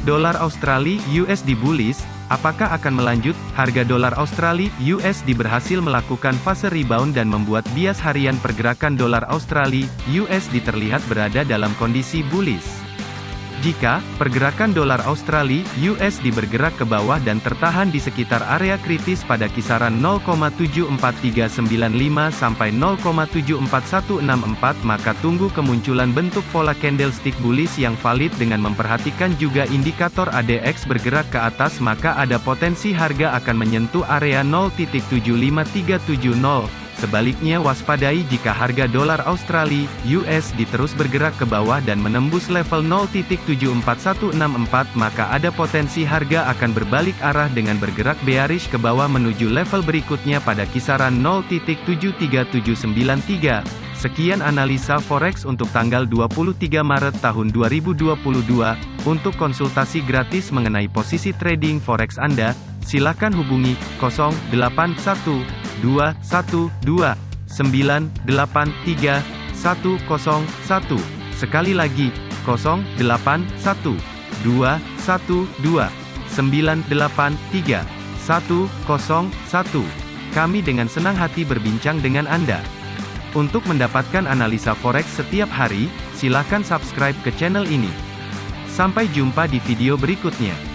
Dolar Australia USD bullish, apakah akan melanjut? Harga dolar Australia USD berhasil melakukan fase rebound dan membuat bias harian pergerakan dolar Australia USD terlihat berada dalam kondisi bullish. Jika pergerakan dolar Australia USD bergerak ke bawah dan tertahan di sekitar area kritis pada kisaran 0,74395 sampai 0,74164 maka tunggu kemunculan bentuk pola candlestick bullish yang valid dengan memperhatikan juga indikator ADX bergerak ke atas maka ada potensi harga akan menyentuh area 0.75370 Sebaliknya waspadai jika harga dolar Australia (US) diterus bergerak ke bawah dan menembus level 0.74164 maka ada potensi harga akan berbalik arah dengan bergerak bearish ke bawah menuju level berikutnya pada kisaran 0.73793. Sekian analisa forex untuk tanggal 23 Maret tahun 2022. Untuk konsultasi gratis mengenai posisi trading forex Anda, silakan hubungi 081 212 983 101. Sekali lagi, 081 212 983 101. Kami dengan senang hati berbincang dengan Anda. Untuk mendapatkan analisa forex setiap hari, silakan subscribe ke channel ini. Sampai jumpa di video berikutnya.